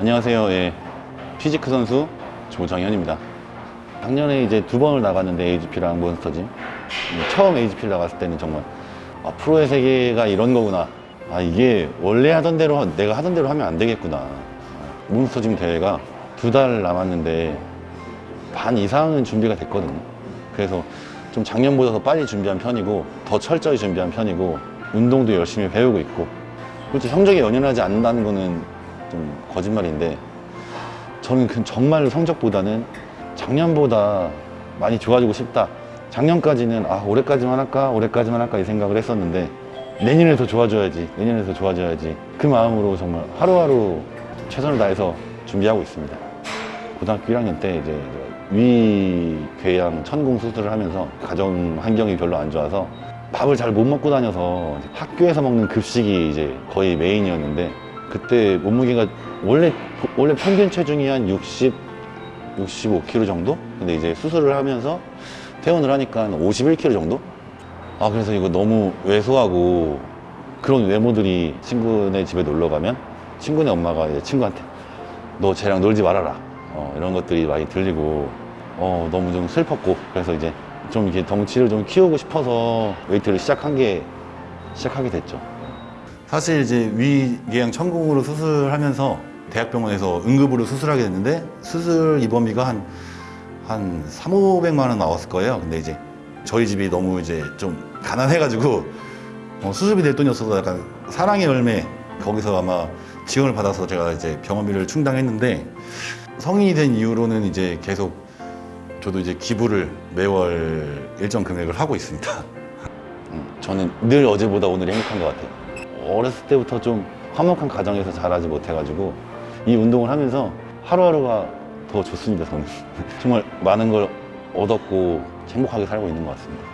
안녕하세요. 예. 피지크 선수 조정현입니다. 작년에 이제 두 번을 나갔는데 AGP랑 몬스터짐. 처음 AGP를 나갔을 때는 정말 아, 프로의 세계가 이런 거구나. 아 이게 원래 하던 대로 내가 하던 대로 하면 안 되겠구나. 아, 몬스터짐 대회가 두 달 남았는데 반 이상은 준비가 됐거든요. 그래서 좀 작년보다 더 빨리 준비한 편이고 더 철저히 준비한 편이고 운동도 열심히 배우고 있고 그렇죠 성적에 연연하지 않는다는 거는 좀 거짓말인데 저는 그 정말 성적보다는 작년보다 많이 좋아지고 싶다. 작년까지는 아 올해까지만 할까? 올해까지만 할까? 이 생각을 했었는데 내년에 더 좋아져야지 내년에 더 좋아져야지 그 마음으로 정말 하루하루 최선을 다해서 준비하고 있습니다. 고등학교 1학년 때 이제 위궤양 천궁 수술을 하면서 가정 환경이 별로 안 좋아서 밥을 잘 못 먹고 다녀서 학교에서 먹는 급식이 이제 거의 메인이었는데 그때 몸무게가 원래 원래 평균 체중이 한 60, 65kg 정도? 근데 이제 수술을 하면서 퇴원을 하니까 한 51kg 정도? 아 그래서 이거 너무 왜소하고 그런 외모들이 친구네 집에 놀러 가면 친구네 엄마가 이제 친구한테 너 쟤랑 놀지 말아라 어, 이런 것들이 많이 들리고 어, 너무 좀 슬펐고 그래서 이제 좀 이렇게 덩치를 좀 키우고 싶어서 웨이트를 시작한 게 시작하게 됐죠. 사실 이제 위궤양 천공으로 수술하면서 대학병원에서 응급으로 수술하게 됐는데 수술 입원비가 한, 한 3, 500만 원 나왔을 거예요. 근데 이제 저희 집이 너무 이제 좀 가난해가지고 어, 수술비 낼 돈이 없어서 약간 사랑의 열매 거기서 아마 지원을 받아서 제가 이제 병원비를 충당했는데 성인이 된 이후로는 이제 계속 저도 이제 기부를 매월 일정 금액을 하고 있습니다. 음, 저는 늘 어제보다 오늘이 행복한 것 같아요. 어렸을 때부터 좀 화목한 가정에서 자라지 못해가지고 이 운동을 하면서 하루하루가 더 좋습니다. 저는 정말 많은 걸 얻었고 행복하게 살고 있는 것 같습니다.